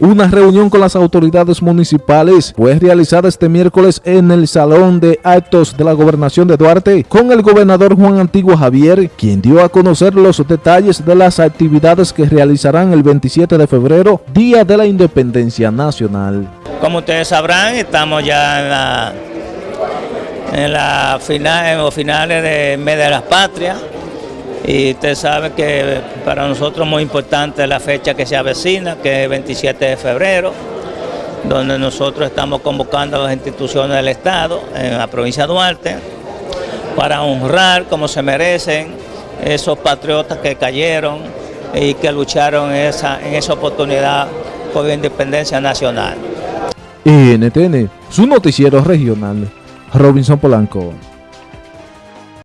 Una reunión con las autoridades municipales fue realizada este miércoles en el Salón de Actos de la Gobernación de Duarte con el gobernador Juan Antiguo Javier, quien dio a conocer los detalles de las actividades que realizarán el 27 de febrero, Día de la Independencia Nacional. Como ustedes sabrán, estamos ya en la, final, en los finales del mes de las patrias y usted sabe que para nosotros es muy importante la fecha que se avecina, que es el 27 de febrero, donde nosotros estamos convocando a las instituciones del Estado en la provincia de Duarte para honrar como se merecen esos patriotas que cayeron y que lucharon en esa, en esa oportunidad por la independencia nacional. NTN, su noticiero regional, Robinson Polanco.